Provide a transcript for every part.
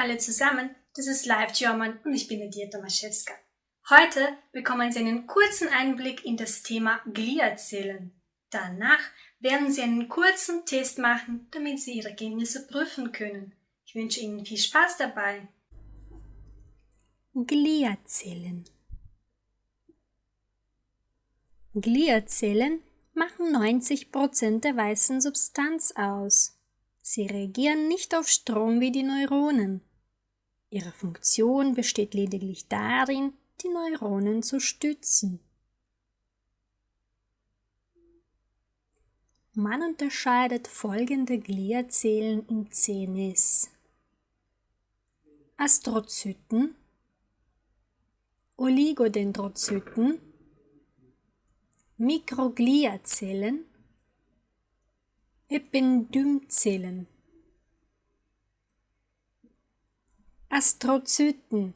alle zusammen, das ist Live German und ich bin Nadia Tomaszewska. Heute bekommen Sie einen kurzen Einblick in das Thema Gliazellen. Danach werden Sie einen kurzen Test machen, damit Sie Ihre Ergebnisse prüfen können. Ich wünsche Ihnen viel Spaß dabei. Gliazellen Gliazellen machen 90% der weißen Substanz aus. Sie reagieren nicht auf Strom wie die Neuronen. Ihre Funktion besteht lediglich darin, die Neuronen zu stützen. Man unterscheidet folgende Gliazellen im CNS. Astrozyten, Oligodendrozyten, Mikrogliazellen, Ependymzellen. Astrozyten.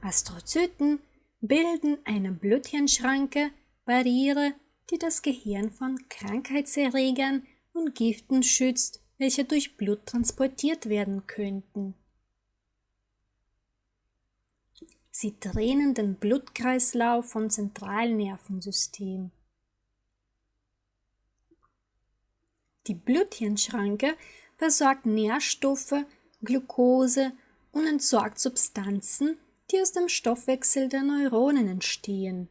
Astrozyten bilden eine Bluthirnschranke, Barriere, die das Gehirn von Krankheitserregern und Giften schützt, welche durch Blut transportiert werden könnten. Sie drehen den Blutkreislauf vom Zentralnervensystem. Die Bluthirnschranke versorgt Nährstoffe, Glucose und entsorgt Substanzen, die aus dem Stoffwechsel der Neuronen entstehen.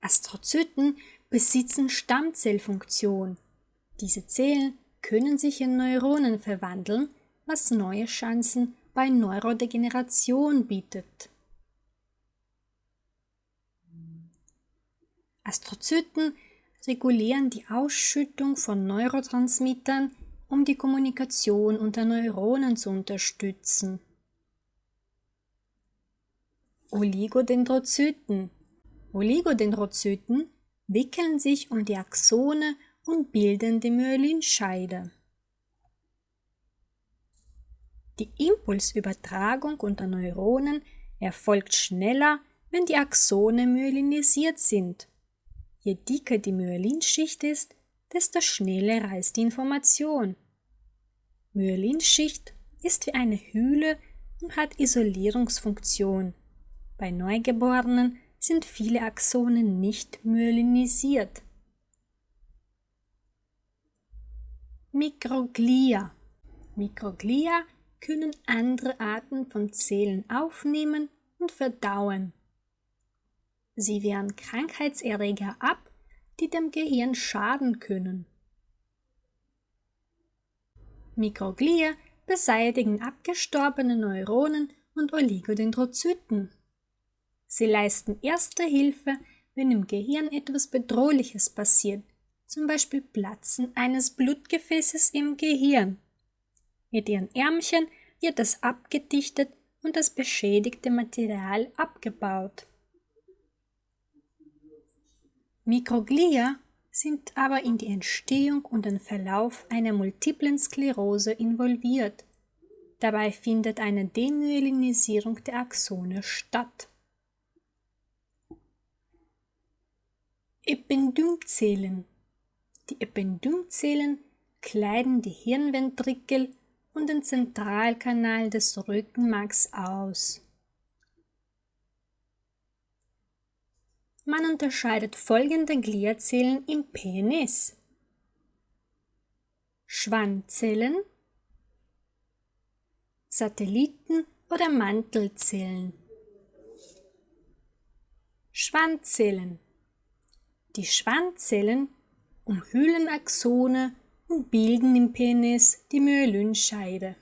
Astrozyten besitzen Stammzellfunktion. Diese Zellen können sich in Neuronen verwandeln, was neue Chancen bei Neurodegeneration bietet. Astrozyten regulieren die Ausschüttung von Neurotransmittern, um die Kommunikation unter Neuronen zu unterstützen. Oligodendrozyten Oligodendrozyten wickeln sich um die Axone und bilden die Myelinscheide. Die Impulsübertragung unter Neuronen erfolgt schneller, wenn die Axone myelinisiert sind Je dicker die Myelinschicht ist, desto schneller reist die Information. Myelinschicht ist wie eine Hülle und hat Isolierungsfunktion. Bei Neugeborenen sind viele Axonen nicht myelinisiert. Mikroglia. Mikroglia können andere Arten von Zellen aufnehmen und verdauen. Sie wehren Krankheitserreger ab, die dem Gehirn schaden können. Mikroglia beseitigen abgestorbene Neuronen und Oligodendrozyten. Sie leisten erste Hilfe, wenn im Gehirn etwas Bedrohliches passiert, zum Beispiel Platzen eines Blutgefäßes im Gehirn. Mit ihren Ärmchen wird es abgedichtet und das beschädigte Material abgebaut. Mikroglia sind aber in die Entstehung und den Verlauf einer multiplen Sklerose involviert. Dabei findet eine Demyelinisierung der Axone statt. Ependymzellen Die Ependymzellen kleiden die Hirnventrikel und den Zentralkanal des Rückenmarks aus. Man unterscheidet folgende Gliazellen im Penis. Schwanzzellen, Satelliten oder Mantelzellen. Schwanzzellen. Die Schwanzzellen umhüllen Axone und bilden im Penis die Myelynscheide.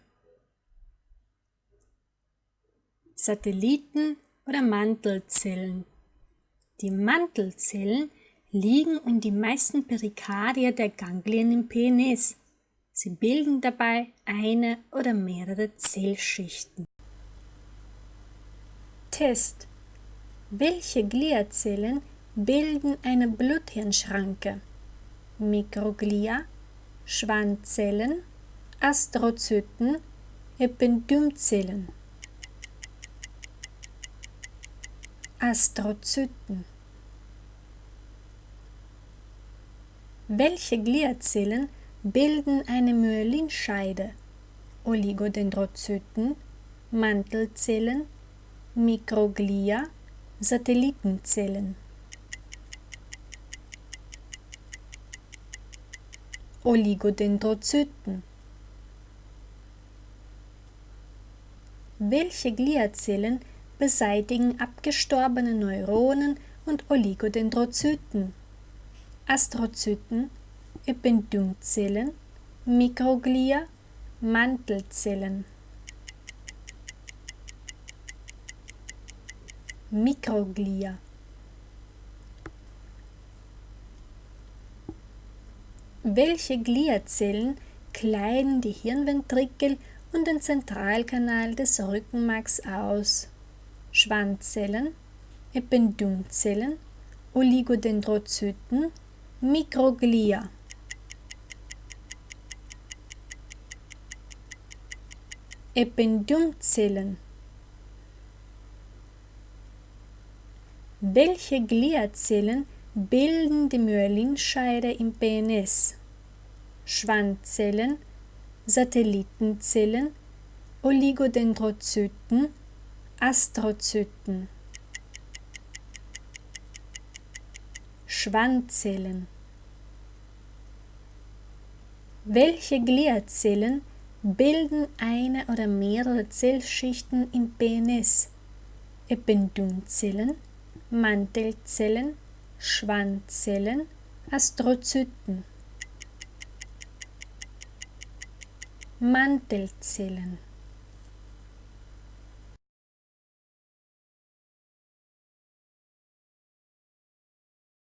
Satelliten oder Mantelzellen. Die Mantelzellen liegen um die meisten Perikardia der Ganglien im Penis. Sie bilden dabei eine oder mehrere Zellschichten. Test Welche Gliazellen bilden eine Bluthirnschranke? Mikroglia, Schwanzzellen, Astrozyten, Ependymzellen. Astrozyten Welche Gliazellen bilden eine Myelinscheide? Oligodendrozyten, Mantelzellen, Mikroglia, Satellitenzellen. Oligodendrozyten Welche Gliazellen beseitigen abgestorbene Neuronen und Oligodendrozyten? Astrozyten, Ependymzellen, Mikroglia, Mantelzellen. Mikroglia Welche Gliazellen kleiden die Hirnventrikel und den Zentralkanal des Rückenmarks aus? Schwanzzellen, Ependymzellen, Oligodendrozyten, Mikroglia. Ependymzellen Welche Gliazellen bilden die Myelinscheide im PNS? Schwanzzellen, Satellitenzellen, Oligodendrozyten, Astrozyten. Schwanzzellen. Welche Gliazellen bilden eine oder mehrere Zellschichten im PNS? Ependymzellen, Mantelzellen, Schwanzzellen, Astrozyten. Mantelzellen